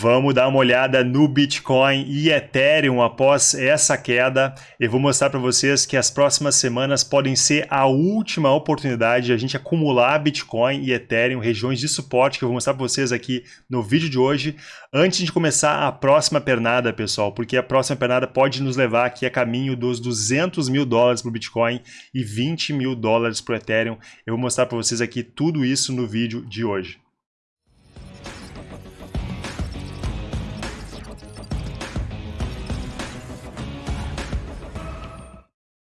Vamos dar uma olhada no Bitcoin e Ethereum após essa queda. Eu vou mostrar para vocês que as próximas semanas podem ser a última oportunidade de a gente acumular Bitcoin e Ethereum, regiões de suporte que eu vou mostrar para vocês aqui no vídeo de hoje. Antes de começar a próxima pernada, pessoal, porque a próxima pernada pode nos levar aqui a caminho dos 200 mil dólares para o Bitcoin e 20 mil dólares para o Ethereum. Eu vou mostrar para vocês aqui tudo isso no vídeo de hoje.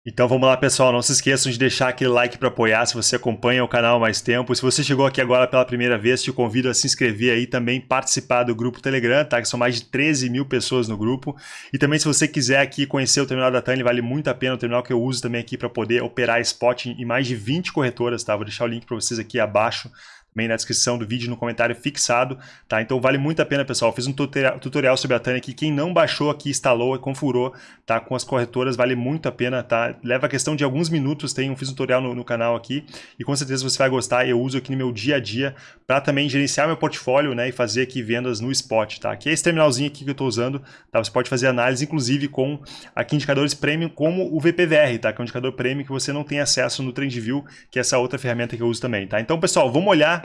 Então vamos lá pessoal, não se esqueçam de deixar aquele like para apoiar se você acompanha o canal há mais tempo. Se você chegou aqui agora pela primeira vez, te convido a se inscrever aí também, participar do grupo Telegram, tá? Que são mais de 13 mil pessoas no grupo. E também se você quiser aqui conhecer o terminal da TAN, vale muito a pena, o terminal que eu uso também aqui para poder operar spot em mais de 20 corretoras, tá? Vou deixar o link para vocês aqui abaixo também na descrição do vídeo, no comentário fixado, tá? Então vale muito a pena, pessoal. Fiz um tutorial sobre a Tânia aqui. Quem não baixou aqui, instalou e configurou, tá? Com as corretoras, vale muito a pena, tá? Leva a questão de alguns minutos, tem, um, fiz um tutorial no, no, canal aqui e com certeza você vai gostar. Eu uso aqui no meu dia a dia para também gerenciar meu portfólio, né? E fazer aqui vendas no spot, tá? Aqui é esse terminalzinho aqui que eu estou usando, tá? Você pode fazer análise, inclusive, com aqui indicadores premium, como o VPVR, tá? Que é um indicador premium que você não tem acesso no TrendView, que é essa outra ferramenta que eu uso também, tá? Então, pessoal, vamos olhar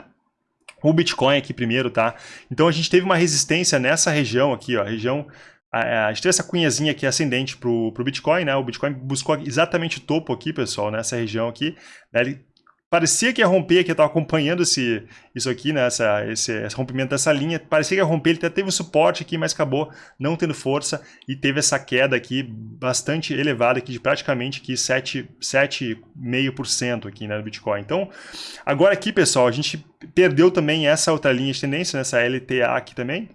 o Bitcoin aqui primeiro, tá? Então a gente teve uma resistência nessa região aqui, ó, a região a, gente teve essa cunhazinha aqui ascendente para o Bitcoin, né? O Bitcoin buscou exatamente o topo aqui, pessoal, nessa região aqui. Né? Ele parecia que ia romper, que eu estava acompanhando esse, isso aqui, né, essa, esse, esse, rompimento dessa linha, parecia que ia romper, ele até teve um suporte aqui, mas acabou não tendo força e teve essa queda aqui bastante elevada aqui de praticamente 7,5% aqui né, no Bitcoin. Então, agora aqui, pessoal, a gente perdeu também essa outra linha de tendência, nessa LTA aqui também,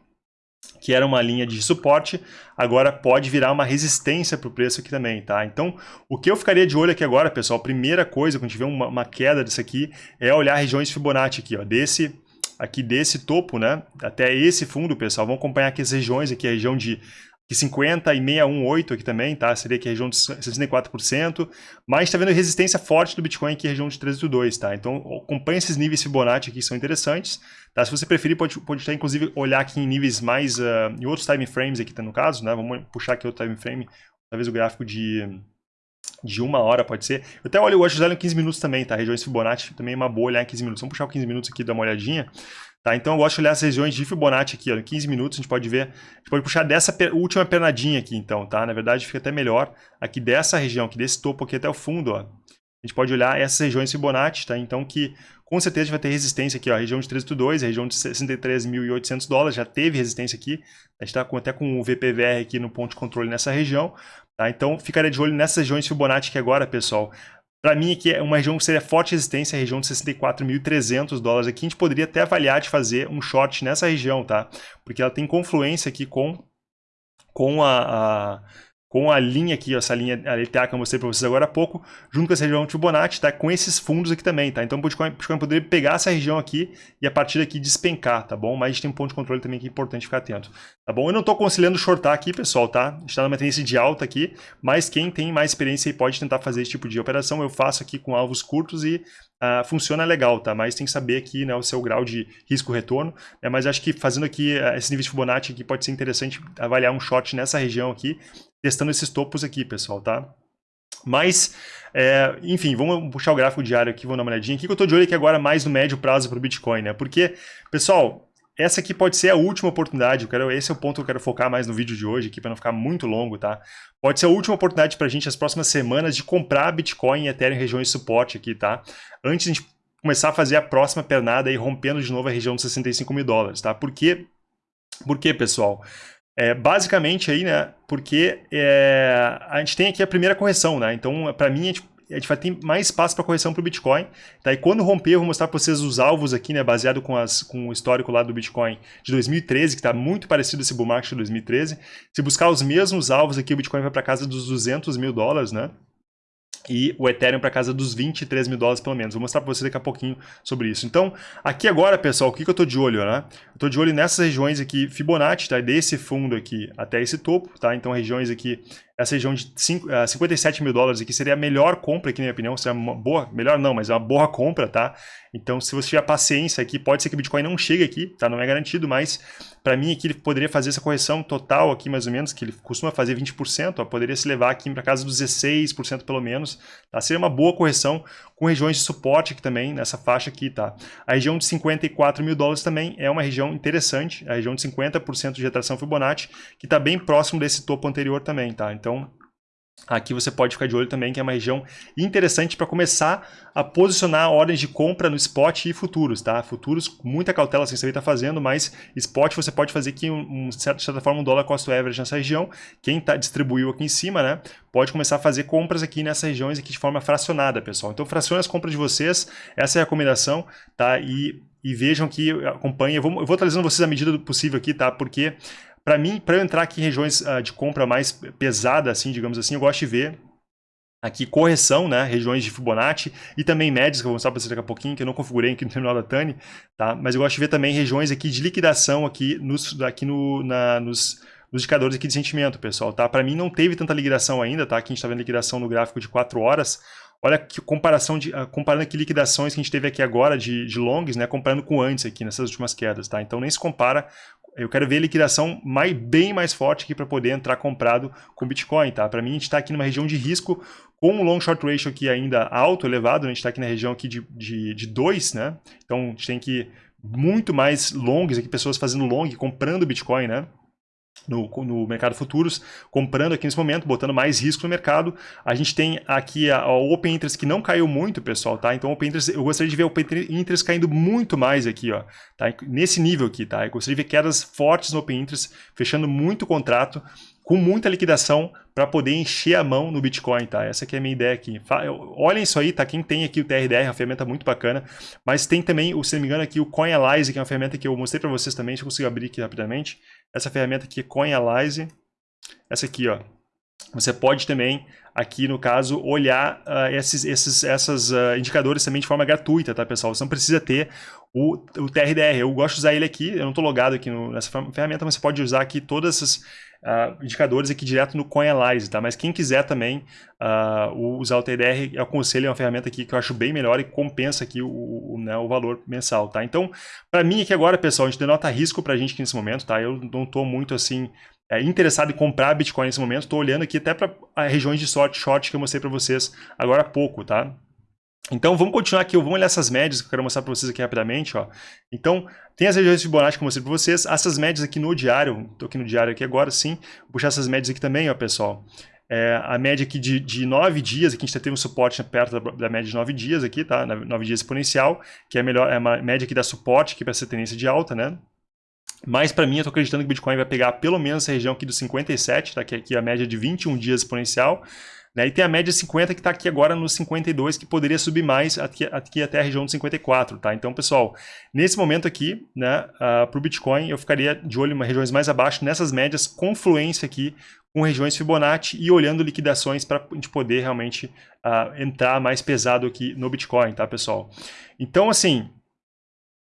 que era uma linha de suporte, agora pode virar uma resistência para o preço aqui também, tá? Então, o que eu ficaria de olho aqui agora, pessoal, primeira coisa, quando tiver uma, uma queda disso aqui, é olhar regiões Fibonacci aqui, ó, desse aqui desse topo, né, até esse fundo, pessoal, vamos acompanhar aqui as regiões, aqui a região de que 50 e 618 aqui também, tá? Seria aqui a região de 64%, mas está vendo resistência forte do Bitcoin aqui, região de 382, tá? Então, acompanhe esses níveis Fibonacci aqui, que são interessantes, tá? Se você preferir, pode, pode até, inclusive, olhar aqui em níveis mais, uh, em outros time frames aqui, tá, no caso, né? Vamos puxar aqui outro time frame, talvez o gráfico de, de uma hora, pode ser. Eu até olho, de usar em 15 minutos também, tá? Regiões Fibonacci também é uma boa olhar em 15 minutos. Vamos puxar o 15 minutos aqui e dar uma olhadinha. Tá? Então eu gosto de olhar as regiões de Fibonacci aqui, ó, em 15 minutos a gente pode ver, a gente pode puxar dessa última pernadinha aqui então, tá? Na verdade fica até melhor aqui dessa região, aqui desse topo aqui até o fundo, ó. A gente pode olhar essas regiões Fibonacci, tá? Então que com certeza vai ter resistência aqui, ó, a região de 382, a região de 63.800 dólares, já teve resistência aqui, a gente está até com o VPVR aqui no ponto de controle nessa região, tá? Então ficaria de olho nessas regiões Fibonacci aqui agora, pessoal. Para mim aqui é uma região que seria forte resistência, a região de 64.300 dólares aqui, a gente poderia até avaliar de fazer um short nessa região, tá? Porque ela tem confluência aqui com, com a, a com a linha aqui, essa linha LTA que eu mostrei para vocês agora há pouco, junto com essa região Fibonacci, tá? Com esses fundos aqui também, tá? Então o Bitcoin, Bitcoin poderia pegar essa região aqui e a partir daqui despencar, tá bom? Mas a gente tem um ponto de controle também que é importante ficar atento, tá bom? Eu não estou aconselhando shortar aqui, pessoal, tá? A gente está numa tendência de alta aqui, mas quem tem mais experiência aí pode tentar fazer esse tipo de operação. Eu faço aqui com alvos curtos e uh, funciona legal, tá? Mas tem que saber aqui né, o seu grau de risco-retorno. Né? Mas acho que fazendo aqui uh, esse nível de Fibonacci aqui pode ser interessante avaliar um short nessa região aqui, testando esses topos aqui, pessoal, tá? Mas, é, enfim, vamos puxar o gráfico diário aqui, vamos dar uma olhadinha. O que eu estou de olho aqui agora mais no médio prazo para o Bitcoin, né? Porque, pessoal, essa aqui pode ser a última oportunidade, eu quero, esse é o ponto que eu quero focar mais no vídeo de hoje aqui, para não ficar muito longo, tá? Pode ser a última oportunidade para a gente, as próximas semanas, de comprar Bitcoin e Ethereum em regiões de suporte aqui, tá? Antes de a gente começar a fazer a próxima pernada e rompendo de novo a região de 65 mil dólares, tá? Por quê? Por quê, pessoal? É, basicamente aí, né, porque é, a gente tem aqui a primeira correção, né, então para mim a gente, a gente vai ter mais espaço para correção para o Bitcoin, tá, e quando romper eu vou mostrar para vocês os alvos aqui, né, baseado com, as, com o histórico lá do Bitcoin de 2013, que está muito parecido esse bull market de 2013, se buscar os mesmos alvos aqui o Bitcoin vai para casa dos 200 mil dólares, né, e o Ethereum para casa dos 23 mil dólares pelo menos. Vou mostrar para você daqui a pouquinho sobre isso. Então, aqui agora, pessoal, o que, que eu estou de olho? Né? Eu estou de olho nessas regiões aqui Fibonacci, tá? desse fundo aqui até esse topo, tá? Então, regiões aqui essa região de 5, uh, 57 mil dólares aqui seria a melhor compra aqui, na minha opinião, seria uma boa, melhor não, mas é uma boa compra, tá? Então, se você tiver paciência aqui, pode ser que o Bitcoin não chegue aqui, tá? Não é garantido, mas para mim aqui ele poderia fazer essa correção total aqui, mais ou menos, que ele costuma fazer 20%, ó, poderia se levar aqui para casa dos 16% pelo menos, tá? Seria uma boa correção com regiões de suporte aqui também, nessa faixa aqui, tá? A região de 54 mil dólares também é uma região interessante, a região de 50% de retração Fibonacci, que está bem próximo desse topo anterior também, tá? Então, Aqui você pode ficar de olho também, que é uma região interessante para começar a posicionar ordens de compra no spot e futuros, tá? Futuros, muita cautela sem saber está fazendo, mas spot você pode fazer aqui, um, de certa forma, um dólar cost average nessa região. Quem tá, distribuiu aqui em cima, né? Pode começar a fazer compras aqui nessas regiões aqui de forma fracionada, pessoal. Então, fracione as compras de vocês, essa é a recomendação, tá? E, e vejam que acompanhem. Eu vou, eu vou trazendo vocês à medida do possível aqui, tá? Porque para mim, para eu entrar aqui em regiões uh, de compra mais pesada, assim, digamos assim, eu gosto de ver aqui correção, né, regiões de Fibonacci e também médias, que eu vou mostrar para vocês daqui a pouquinho, que eu não configurei aqui no terminal da Tani, tá? Mas eu gosto de ver também regiões aqui de liquidação aqui nos, aqui no, na, nos, indicadores aqui de sentimento, pessoal, tá? Para mim não teve tanta liquidação ainda, tá? Aqui a gente está vendo liquidação no gráfico de 4 horas. Olha que comparação de, uh, comparando aqui liquidações que a gente teve aqui agora de, de longs, né? Comparando com antes aqui, nessas últimas quedas, tá? Então nem se compara eu quero ver liquidação mais, bem mais forte aqui para poder entrar comprado com Bitcoin, tá? Para mim, a gente está aqui numa região de risco com o long short ratio aqui ainda alto, elevado, né? a gente está aqui na região aqui de 2, de, de dois, né? Então, a gente tem que muito mais longs aqui, pessoas fazendo long, comprando Bitcoin, né? No, no mercado futuros, comprando aqui nesse momento, botando mais risco no mercado. A gente tem aqui a, a Open Interest que não caiu muito, pessoal, tá? Então, Open Interest, eu gostaria de ver o Open Interest caindo muito mais aqui, ó, tá? Nesse nível aqui, tá? Eu gostaria de ver quedas fortes no Open Interest, fechando muito contrato, com muita liquidação para poder encher a mão no Bitcoin, tá? Essa aqui é a minha ideia aqui. Olhem isso aí, tá? Quem tem aqui o TRDR, é uma ferramenta muito bacana, mas tem também, se não me engano, aqui o CoinAlyze, que é uma ferramenta que eu mostrei para vocês também, se eu consigo abrir aqui rapidamente. Essa ferramenta aqui, CoinAlyze, essa aqui, ó. Você pode também, aqui no caso, olhar uh, esses, esses essas, uh, indicadores também de forma gratuita, tá, pessoal? Você não precisa ter o, o TRDR. Eu gosto de usar ele aqui, eu não estou logado aqui no, nessa ferramenta, mas você pode usar aqui todas essas uh, indicadores aqui direto no CoinAlyze, tá? Mas quem quiser também uh, usar o TDR, eu aconselho, é uma ferramenta aqui que eu acho bem melhor e compensa aqui o, o, né, o valor mensal, tá? Então, para mim aqui agora, pessoal, a gente denota risco para a gente aqui nesse momento, tá? Eu não estou muito assim é, interessado em comprar Bitcoin nesse momento, estou olhando aqui até para regiões de sorte short que eu mostrei para vocês agora há pouco, tá? Então vamos continuar aqui, vamos olhar essas médias que eu quero mostrar para vocês aqui rapidamente. Ó. Então, tem as regiões Fibonacci que eu mostrei para vocês, essas médias aqui no diário, estou aqui no diário aqui agora sim, vou puxar essas médias aqui também, ó, pessoal. É, a média aqui de, de 9 dias, aqui a gente teve um suporte perto da, da média de 9 dias aqui, tá? 9 dias exponencial, que é a melhor, é uma média que dá suporte aqui para essa tendência de alta, né? Mas para mim, eu estou acreditando que o Bitcoin vai pegar pelo menos essa região aqui dos 57, tá? que é aqui a média de 21 dias exponencial. Né? E tem a média 50 que está aqui agora no 52, que poderia subir mais aqui, aqui até a região de 54. Tá? Então, pessoal, nesse momento aqui, né, uh, para o Bitcoin, eu ficaria de olho em regiões mais abaixo, nessas médias, confluência aqui com regiões Fibonacci e olhando liquidações para a gente poder realmente uh, entrar mais pesado aqui no Bitcoin, tá, pessoal? Então, assim,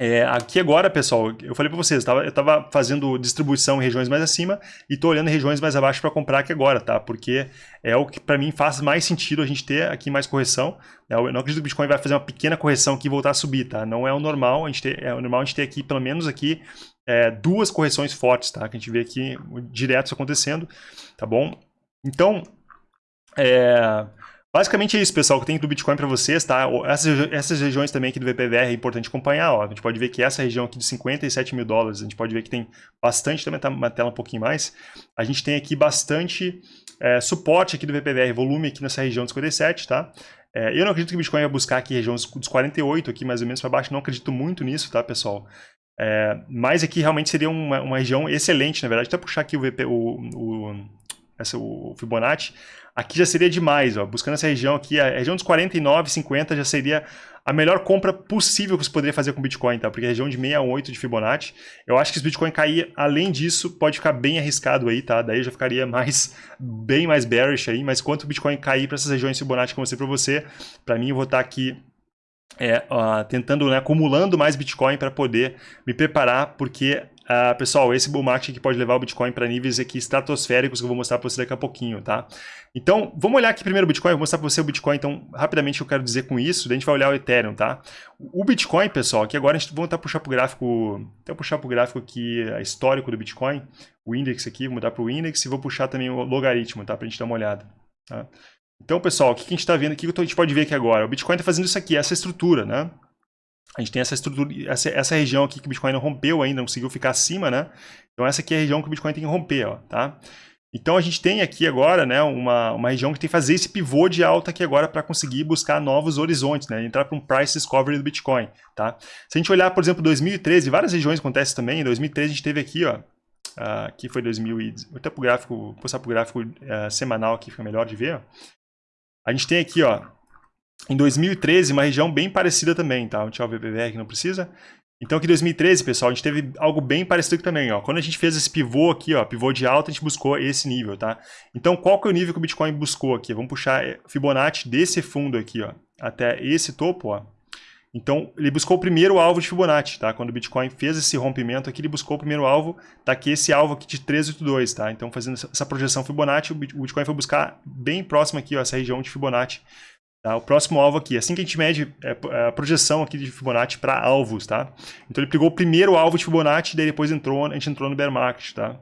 é, aqui agora, pessoal, eu falei para vocês, eu estava fazendo distribuição em regiões mais acima e estou olhando regiões mais abaixo para comprar aqui agora, tá? Porque é o que para mim faz mais sentido a gente ter aqui mais correção. Né? Eu não acredito que o Bitcoin vai fazer uma pequena correção aqui e voltar a subir, tá? Não é o normal, a gente ter, é o normal a gente ter aqui, pelo menos aqui, é, duas correções fortes, tá? Que a gente vê aqui direto isso acontecendo, tá bom? Então, é, Basicamente é isso, pessoal, que tem do Bitcoin para vocês, tá? Essas, essas regiões também aqui do VPVR é importante acompanhar, ó. A gente pode ver que essa região aqui de 57 mil dólares, a gente pode ver que tem bastante, também tá uma tela um pouquinho mais, a gente tem aqui bastante é, suporte aqui do VPVR, volume aqui nessa região de 57, tá? É, eu não acredito que o Bitcoin vai buscar aqui região dos 48, aqui mais ou menos para baixo, não acredito muito nisso, tá, pessoal? É, mas aqui realmente seria uma, uma, região excelente, na verdade, até puxar aqui o, VP, o, o, essa, o Fibonacci, aqui já seria demais, ó. buscando essa região aqui, a região dos 49, 50 já seria a melhor compra possível que você poderia fazer com Bitcoin, tá? Porque a região de 68 de Fibonacci, eu acho que se o Bitcoin cair além disso, pode ficar bem arriscado aí, tá? Daí já ficaria mais, bem mais bearish aí, mas quanto o Bitcoin cair para essas regiões Fibonacci que eu mostrei para você, para mim eu vou estar tá aqui é, uh, tentando, né, acumulando mais Bitcoin para poder me preparar, porque uh, pessoal, esse bull market aqui pode levar o Bitcoin para níveis aqui estratosféricos que eu vou mostrar para você daqui a pouquinho, tá? Então, vamos olhar aqui primeiro o Bitcoin, vou mostrar para você o Bitcoin, então, rapidamente que eu quero dizer com isso, daí a gente vai olhar o Ethereum, tá? O Bitcoin, pessoal, aqui agora a gente vai tentar puxar para o gráfico, até puxar para o gráfico aqui histórico do Bitcoin, o index aqui, vou mudar para o index e vou puxar também o logaritmo, tá? Para a gente dar uma olhada, tá? Então, pessoal, o que a gente está vendo aqui, o que a gente pode ver aqui agora? O Bitcoin está fazendo isso aqui, essa estrutura, né? A gente tem essa estrutura, essa, essa região aqui que o Bitcoin não rompeu ainda, não conseguiu ficar acima, né? Então essa aqui é a região que o Bitcoin tem que romper, ó, tá? Então a gente tem aqui agora, né, uma, uma região que tem que fazer esse pivô de alta aqui agora para conseguir buscar novos horizontes, né? Entrar para um price discovery do Bitcoin, tá? Se a gente olhar, por exemplo, 2013, várias regiões acontecem também. Em 2013 a gente teve aqui, ó, aqui foi 2000 e... Vou até pro gráfico, vou passar pro gráfico uh, semanal aqui, fica melhor de ver. A gente tem aqui, ó, em 2013, uma região bem parecida também, tá? Deixa eu ver o BBR que não precisa. Então aqui em 2013, pessoal, a gente teve algo bem parecido também, ó. Quando a gente fez esse pivô aqui, ó, pivô de alta, a gente buscou esse nível, tá? Então qual que é o nível que o Bitcoin buscou aqui? Vamos puxar eh, Fibonacci desse fundo aqui, ó, até esse topo, ó. Então, ele buscou o primeiro alvo de Fibonacci, tá? Quando o Bitcoin fez esse rompimento aqui, ele buscou o primeiro alvo, tá aqui esse alvo aqui de 382, tá? Então, fazendo essa projeção Fibonacci, o Bitcoin foi buscar bem próximo aqui, ó, essa região de Fibonacci, Tá? O próximo alvo aqui, assim que a gente mede é, é a projeção aqui de Fibonacci para alvos, tá? Então ele pegou o primeiro alvo de Fibonacci, daí depois entrou, a gente entrou no bear market, tá?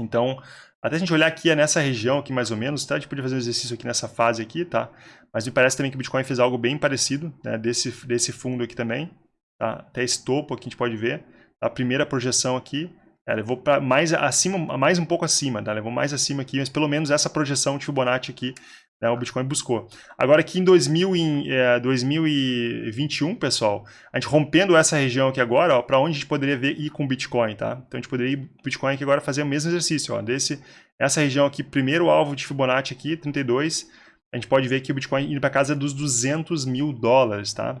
Então, até a gente olhar aqui é nessa região aqui mais ou menos, tá? A gente podia fazer um exercício aqui nessa fase aqui, tá? Mas me parece também que o Bitcoin fez algo bem parecido, né? Desse, desse fundo aqui também, tá? Até esse topo aqui a gente pode ver. A primeira projeção aqui, é, levou para mais acima, mais um pouco acima, tá? Levou mais acima aqui, mas pelo menos essa projeção de Fibonacci aqui né, o Bitcoin buscou. Agora aqui em 2000, em, é, 2021, pessoal, a gente rompendo essa região aqui agora, para onde a gente poderia ver ir com Bitcoin, tá? Então a gente poderia ir Bitcoin aqui agora fazer o mesmo exercício, ó, desse, essa região aqui, primeiro alvo de Fibonacci aqui, 32, a gente pode ver que o Bitcoin indo para casa dos 200 mil dólares, tá?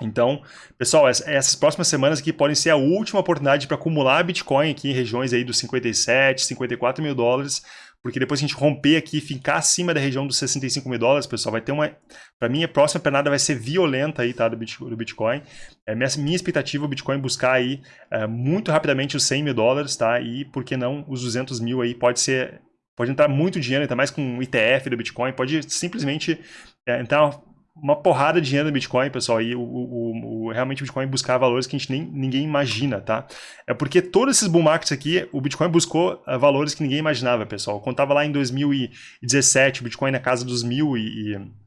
Então, pessoal, essas próximas semanas aqui podem ser a última oportunidade para acumular Bitcoin aqui em regiões aí dos 57, 54 mil dólares, porque depois que a gente romper aqui e ficar acima da região dos 65 mil dólares, pessoal, vai ter uma... Para mim, a próxima pernada vai ser violenta aí, tá, do Bitcoin. É minha, minha expectativa, o Bitcoin buscar aí é, muito rapidamente os 100 mil dólares, tá, e por que não os 200 mil aí, pode ser... Pode entrar muito dinheiro, ainda mais com o ITF do Bitcoin, pode simplesmente é, entrar uma porrada de dinheiro no Bitcoin, pessoal, e o, o, o, realmente o Bitcoin buscar valores que a gente nem, ninguém imagina, tá? É porque todos esses bull markets aqui, o Bitcoin buscou uh, valores que ninguém imaginava, pessoal. Estava lá em 2017, o Bitcoin na casa dos mil e... e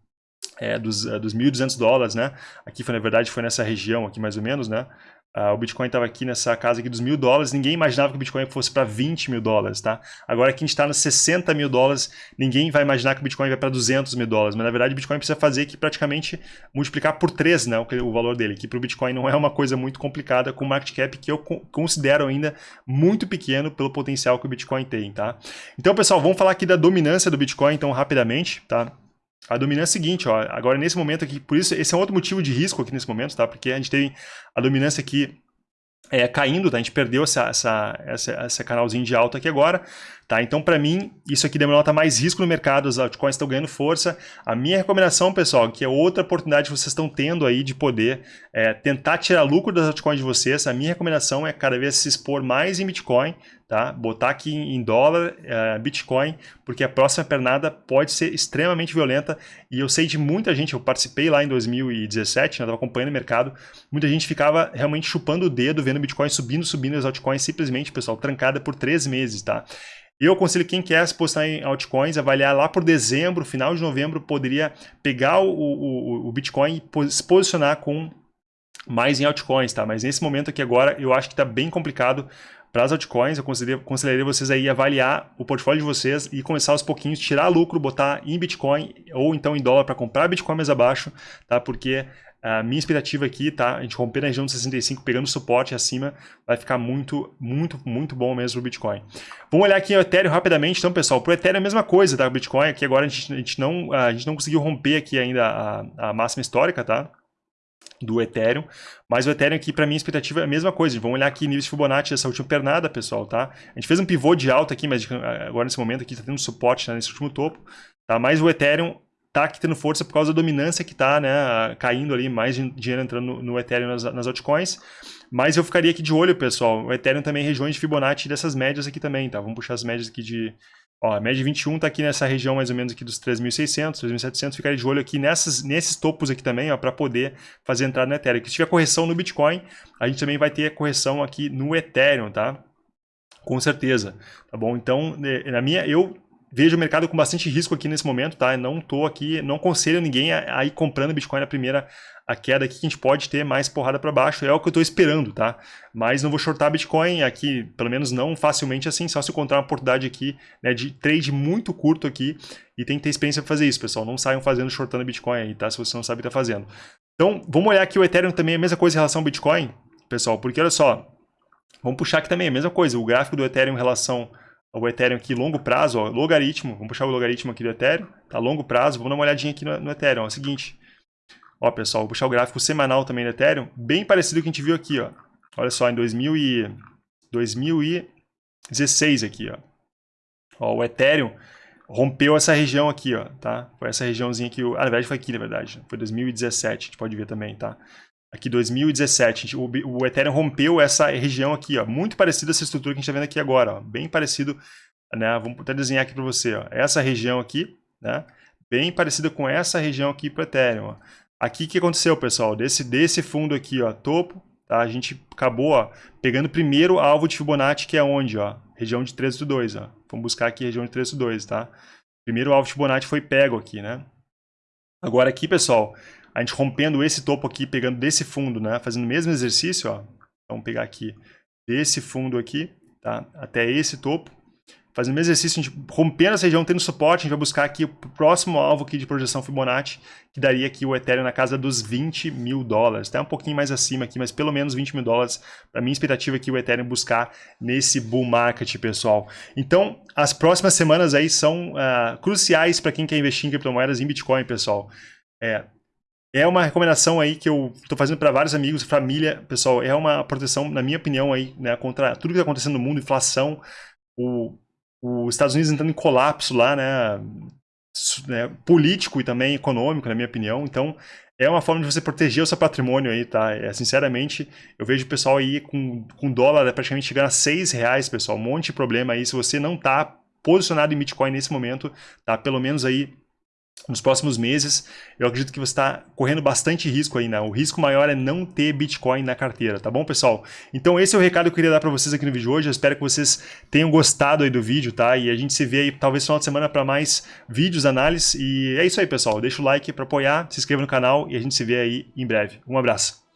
é, dos, uh, dos 1.200 dólares, né? Aqui, foi, na verdade, foi nessa região aqui, mais ou menos, né? Uh, o Bitcoin estava aqui nessa casa aqui dos mil dólares, ninguém imaginava que o Bitcoin fosse para 20 mil dólares, tá? Agora que a gente está nos 60 mil dólares, ninguém vai imaginar que o Bitcoin vai para 200 mil dólares, mas na verdade o Bitcoin precisa fazer que praticamente multiplicar por 3 né, o, o valor dele, que para o Bitcoin não é uma coisa muito complicada, com market cap que eu considero ainda muito pequeno pelo potencial que o Bitcoin tem, tá? Então pessoal, vamos falar aqui da dominância do Bitcoin então rapidamente, tá? A dominância é seguinte, ó, agora nesse momento aqui, por isso esse é um outro motivo de risco aqui nesse momento, tá? Porque a gente tem a dominância aqui é, caindo, tá? A gente perdeu essa, essa, essa, essa canalzinho de alta aqui agora, tá? Então, para mim, isso aqui denota mais risco no mercado, os altcoins estão ganhando força. A minha recomendação, pessoal, que é outra oportunidade que vocês estão tendo aí de poder é, tentar tirar lucro das altcoins de vocês, a minha recomendação é cada vez se expor mais em Bitcoin, tá? Botar aqui em dólar, uh, Bitcoin, porque a próxima pernada pode ser extremamente violenta e eu sei de muita gente, eu participei lá em 2017, estava acompanhando o mercado, muita gente ficava realmente chupando o dedo, vendo Bitcoin subindo, subindo, as altcoins simplesmente, pessoal, trancada por três meses, tá? Eu aconselho quem quer se postar em altcoins, avaliar lá por dezembro, final de novembro, poderia pegar o, o, o Bitcoin e se posicionar com mais em altcoins, tá? Mas nesse momento aqui agora, eu acho que está bem complicado para as altcoins, eu consideraria vocês aí avaliar o portfólio de vocês e começar aos pouquinhos, tirar lucro, botar em Bitcoin ou então em dólar para comprar Bitcoin mais abaixo, tá? Porque a minha expectativa aqui, tá? A gente romper na região de 65, pegando suporte acima, vai ficar muito, muito, muito bom mesmo o Bitcoin. Vamos olhar aqui o Ethereum rapidamente. Então, pessoal, o Ethereum é a mesma coisa, tá? O Bitcoin aqui agora a gente, a gente, não, a gente não conseguiu romper aqui ainda a, a máxima histórica, tá? do Ethereum, mas o Ethereum aqui, para mim, a expectativa é a mesma coisa. Vamos olhar aqui níveis de Fibonacci dessa última pernada, pessoal, tá? A gente fez um pivô de alta aqui, mas agora nesse momento aqui está tendo suporte né, nesse último topo, tá? Mas o Ethereum tá tendo força por causa da dominância que tá, né, caindo ali, mais dinheiro entrando no, no Ethereum nas, nas altcoins. Mas eu ficaria aqui de olho, pessoal. O Ethereum também regiões de Fibonacci dessas médias aqui também, tá? Vamos puxar as médias aqui de... Ó, a média de 21 está aqui nessa região mais ou menos aqui dos 3.600, 3.700. Ficaria de olho aqui nessas, nesses topos aqui também, ó, para poder fazer entrada no Ethereum. Se tiver correção no Bitcoin, a gente também vai ter correção aqui no Ethereum, tá? Com certeza, tá bom? Então, na minha, eu vejo o mercado com bastante risco aqui nesse momento, tá? Eu não tô aqui, não aconselho ninguém a, a ir comprando Bitcoin na primeira a queda aqui, que a gente pode ter mais porrada para baixo, é o que eu estou esperando, tá? Mas não vou shortar Bitcoin aqui, pelo menos não facilmente assim, só se encontrar uma oportunidade aqui né, de trade muito curto aqui e tem que ter experiência para fazer isso, pessoal. Não saiam fazendo shortando Bitcoin aí, tá? Se você não sabe o que está fazendo. Então, vamos olhar aqui o Ethereum também, a mesma coisa em relação ao Bitcoin, pessoal, porque olha só, vamos puxar aqui também a mesma coisa, o gráfico do Ethereum em relação o Ethereum aqui, longo prazo, ó, logaritmo, vamos puxar o logaritmo aqui do Ethereum, tá? Longo prazo, vamos dar uma olhadinha aqui no, no Ethereum, ó, é o seguinte, ó pessoal, vou puxar o gráfico semanal também do Ethereum, bem parecido com o que a gente viu aqui, ó, olha só, em 2000 e, 2016 aqui, ó, ó, o Ethereum rompeu essa região aqui, ó, tá? Foi essa regiãozinha aqui, ah, na verdade foi aqui, na verdade, foi 2017, a gente pode ver também, tá? Aqui 2017, o, o Ethereum rompeu essa região aqui, ó, muito parecida essa estrutura que a gente está vendo aqui agora, ó, bem parecido, né? Vamos até desenhar aqui para você, ó, essa região aqui, né? Bem parecida com essa região aqui para o Ethereum. Ó. Aqui o que aconteceu, pessoal? Desse, desse fundo aqui, ó, topo, tá? A gente acabou, ó, pegando primeiro alvo de Fibonacci, que é onde, ó? Região de 13,2, ó. Vamos buscar aqui região de 13,2, tá? Primeiro alvo de Fibonacci foi pego aqui, né? Agora aqui, pessoal, a gente rompendo esse topo aqui, pegando desse fundo, né? Fazendo o mesmo exercício, ó. Vamos pegar aqui desse fundo aqui, tá? Até esse topo. Fazendo o mesmo exercício, a gente rompendo essa região, tendo suporte, a gente vai buscar aqui o próximo alvo aqui de projeção Fibonacci, que daria aqui o Ethereum na casa dos 20 mil dólares. Até um pouquinho mais acima aqui, mas pelo menos 20 mil dólares. Para minha expectativa aqui, o Ethereum buscar nesse bull market, pessoal. Então, as próximas semanas aí são uh, cruciais para quem quer investir em criptomoedas em Bitcoin, pessoal. É, é uma recomendação aí que eu estou fazendo para vários amigos, família, pessoal, é uma proteção, na minha opinião, aí, né, contra tudo que está acontecendo no mundo, inflação, o, os Estados Unidos entrando em colapso lá, né, né, político e também econômico, na minha opinião. Então, é uma forma de você proteger o seu patrimônio aí, tá? É, sinceramente, eu vejo o pessoal aí com, com dólar praticamente chegando a 6 reais, pessoal. Um monte de problema aí. Se você não está posicionado em Bitcoin nesse momento, tá? Pelo menos aí nos próximos meses, eu acredito que você está correndo bastante risco aí, né? O risco maior é não ter Bitcoin na carteira, tá bom, pessoal? Então esse é o recado que eu queria dar para vocês aqui no vídeo de hoje. Eu espero que vocês tenham gostado aí do vídeo, tá? E a gente se vê aí talvez final de semana para mais vídeos, análise. E é isso aí, pessoal. Deixa o like para apoiar, se inscreva no canal e a gente se vê aí em breve. Um abraço.